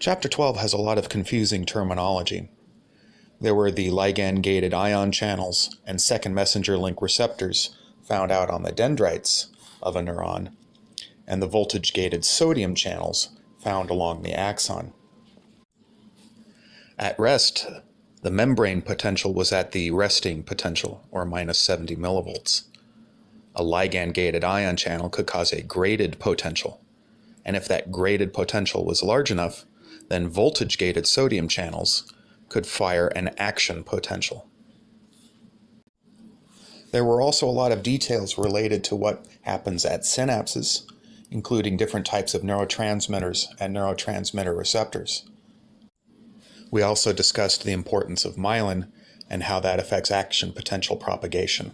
Chapter 12 has a lot of confusing terminology. There were the ligand-gated ion channels and second messenger link receptors found out on the dendrites of a neuron, and the voltage-gated sodium channels found along the axon. At rest, the membrane potential was at the resting potential, or minus 70 millivolts. A ligand-gated ion channel could cause a graded potential, and if that graded potential was large enough, then voltage-gated sodium channels could fire an action potential. There were also a lot of details related to what happens at synapses, including different types of neurotransmitters and neurotransmitter receptors. We also discussed the importance of myelin and how that affects action potential propagation.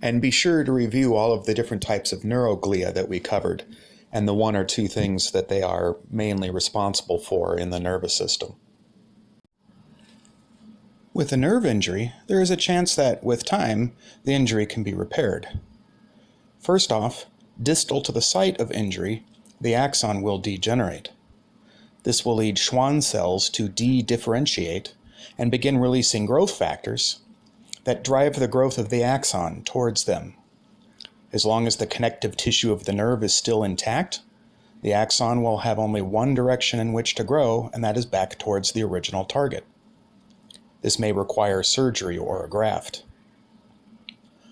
And be sure to review all of the different types of neuroglia that we covered and the one or two things that they are mainly responsible for in the nervous system. With a nerve injury, there is a chance that, with time, the injury can be repaired. First off, distal to the site of injury, the axon will degenerate. This will lead Schwann cells to de-differentiate and begin releasing growth factors that drive the growth of the axon towards them. As long as the connective tissue of the nerve is still intact, the axon will have only one direction in which to grow, and that is back towards the original target. This may require surgery or a graft.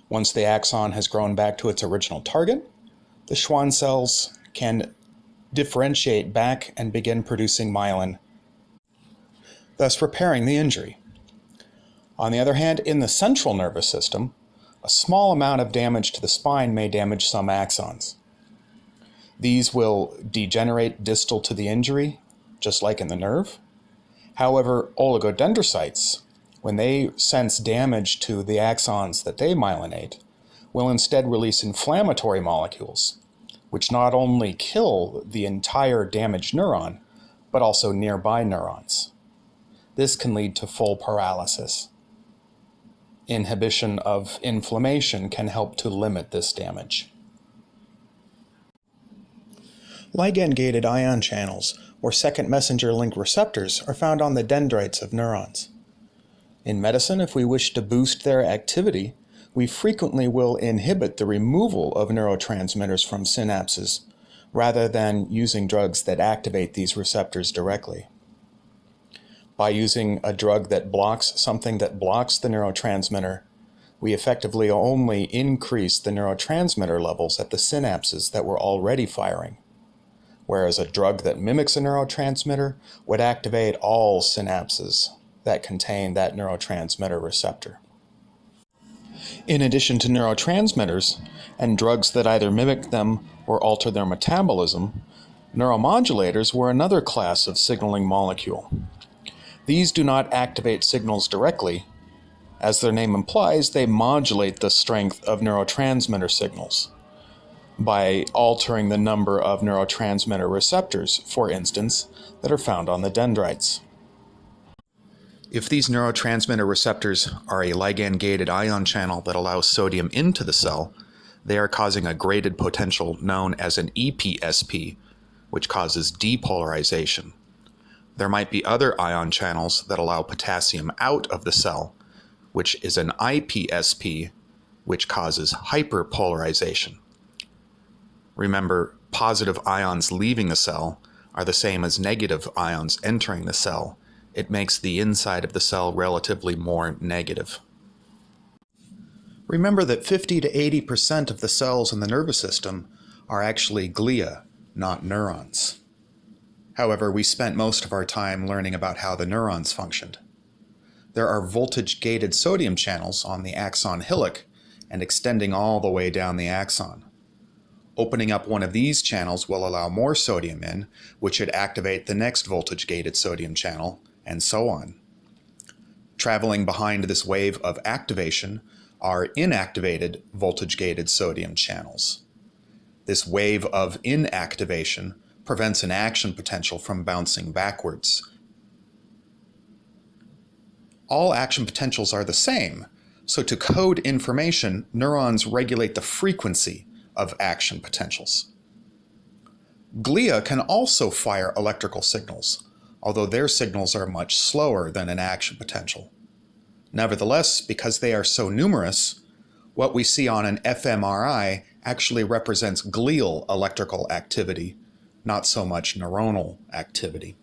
Once the axon has grown back to its original target, the Schwann cells can differentiate back and begin producing myelin, thus repairing the injury. On the other hand, in the central nervous system, a small amount of damage to the spine may damage some axons. These will degenerate distal to the injury, just like in the nerve. However, oligodendrocytes, when they sense damage to the axons that they myelinate, will instead release inflammatory molecules, which not only kill the entire damaged neuron, but also nearby neurons. This can lead to full paralysis inhibition of inflammation can help to limit this damage. Ligand-gated ion channels, or second messenger link receptors, are found on the dendrites of neurons. In medicine, if we wish to boost their activity, we frequently will inhibit the removal of neurotransmitters from synapses, rather than using drugs that activate these receptors directly by using a drug that blocks something that blocks the neurotransmitter, we effectively only increase the neurotransmitter levels at the synapses that were already firing. Whereas a drug that mimics a neurotransmitter would activate all synapses that contain that neurotransmitter receptor. In addition to neurotransmitters and drugs that either mimic them or alter their metabolism, neuromodulators were another class of signaling molecule. These do not activate signals directly. As their name implies, they modulate the strength of neurotransmitter signals by altering the number of neurotransmitter receptors, for instance, that are found on the dendrites. If these neurotransmitter receptors are a ligand-gated ion channel that allows sodium into the cell, they are causing a graded potential known as an EPSP, which causes depolarization. There might be other ion channels that allow potassium out of the cell, which is an IPSP, which causes hyperpolarization. Remember, positive ions leaving the cell are the same as negative ions entering the cell. It makes the inside of the cell relatively more negative. Remember that 50 to 80% of the cells in the nervous system are actually glia, not neurons. However, we spent most of our time learning about how the neurons functioned. There are voltage-gated sodium channels on the axon hillock and extending all the way down the axon. Opening up one of these channels will allow more sodium in, which should activate the next voltage-gated sodium channel, and so on. Traveling behind this wave of activation are inactivated voltage-gated sodium channels. This wave of inactivation prevents an action potential from bouncing backwards. All action potentials are the same, so to code information, neurons regulate the frequency of action potentials. Glia can also fire electrical signals, although their signals are much slower than an action potential. Nevertheless, because they are so numerous, what we see on an fMRI actually represents glial electrical activity, not so much neuronal activity.